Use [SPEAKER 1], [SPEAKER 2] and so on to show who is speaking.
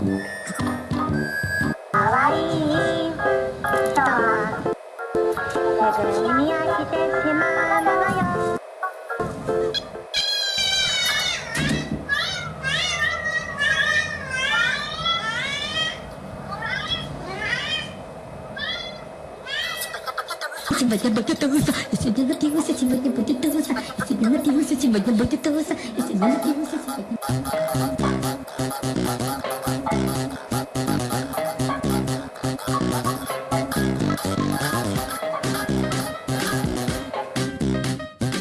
[SPEAKER 1] Terima kasih telah menonton!
[SPEAKER 2] Thank you.